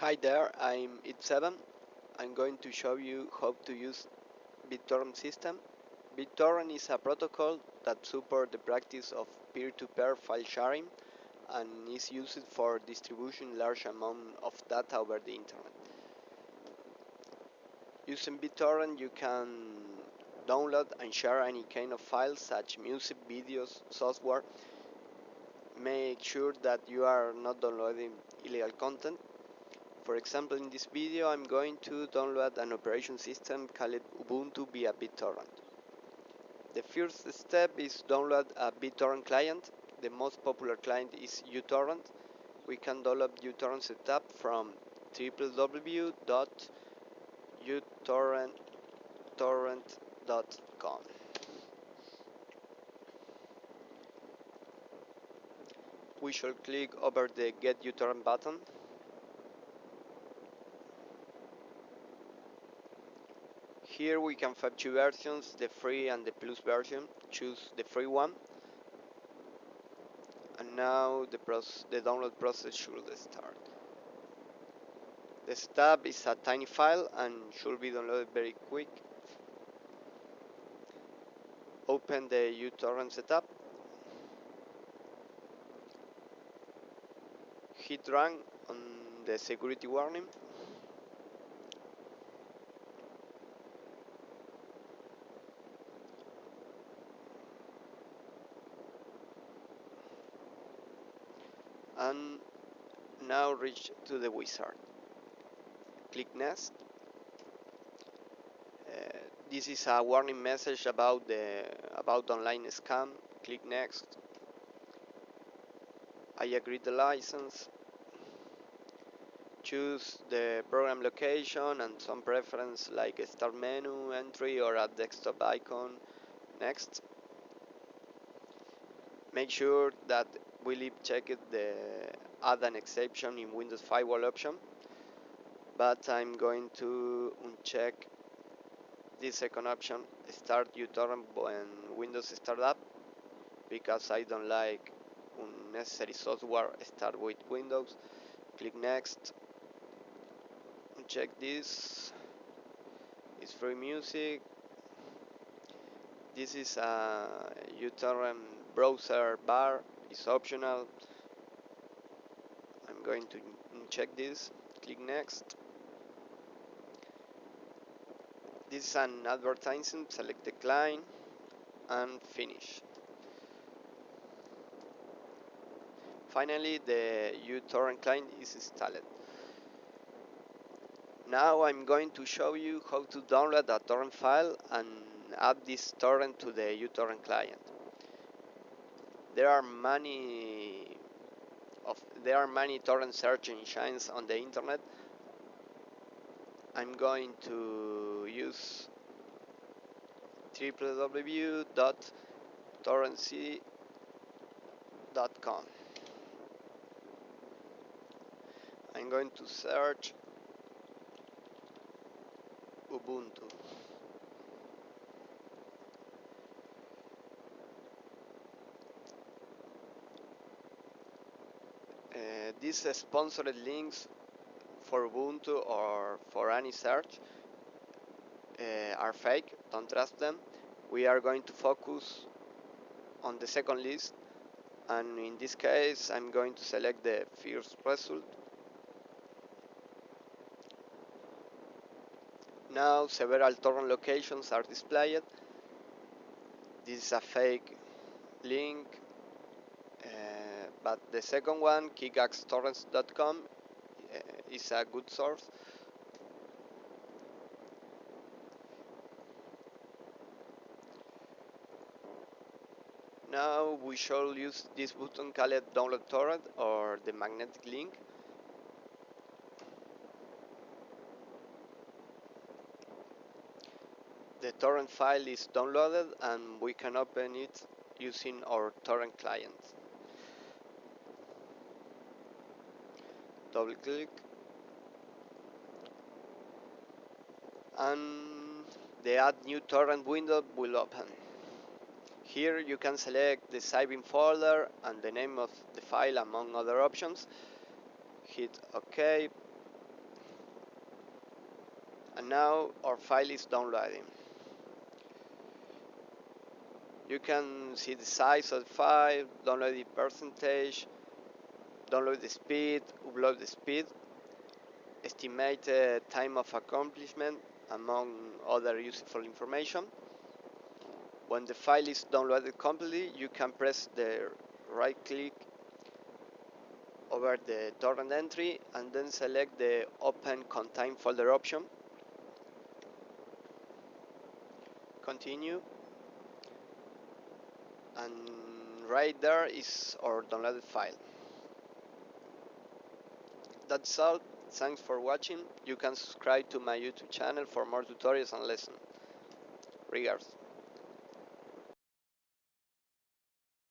Hi there, I'm It7. I'm going to show you how to use BitTorrent system. BitTorrent is a protocol that supports the practice of peer-to-peer -peer file sharing and is used for distributing large amount of data over the internet. Using BitTorrent you can download and share any kind of files such music, videos, software. Make sure that you are not downloading illegal content for example, in this video I'm going to download an operation system called Ubuntu via BitTorrent. The first step is download a BitTorrent client. The most popular client is uTorrent. We can download uTorrent setup from www.utorrent.com. We shall click over the Get uTorrent button Here we can find two versions, the free and the plus version. Choose the free one. And now the, the download process should start. The stub is a tiny file and should be downloaded very quick. Open the uTorrent setup. Hit run on the security warning. And now reach to the wizard. Click next. Uh, this is a warning message about the about online scam. Click next. I agree the license. Choose the program location and some preference like a start menu entry or a desktop icon. Next. Make sure that we leave checked the add an exception in Windows Firewall option. But I'm going to uncheck this second option start uTorrent when Windows startup because I don't like unnecessary software start with Windows. Click next check this. It's free music. This is a uTorrent browser bar is optional. I'm going to check this. Click next. This is an advertisement select decline and finish. Finally the uTorrent client is installed. Now I'm going to show you how to download a torrent file and add this torrent to the uTorrent client there are many of there are many torrent search engines on the internet. I'm going to use www.torrentz.com I'm going to search Ubuntu these sponsored links for Ubuntu or for any search uh, are fake, don't trust them. We are going to focus on the second list and in this case I'm going to select the first result. Now several torrent locations are displayed. This is a fake link but the second one, kickasstorrents.com, uh, is a good source. Now we shall use this button called download torrent or the magnetic link. The torrent file is downloaded and we can open it using our torrent client. Double click. And the add new torrent window will open. Here you can select the saving folder and the name of the file among other options. Hit ok. And now our file is downloading. You can see the size of the file download percentage download the speed upload the speed estimated time of accomplishment among other useful information. When the file is downloaded completely you can press the right click over the torrent entry and then select the open contain folder option. Continue. And right there is our downloaded file that's all thanks for watching. You can subscribe to my youtube channel for more tutorials and lessons. Regards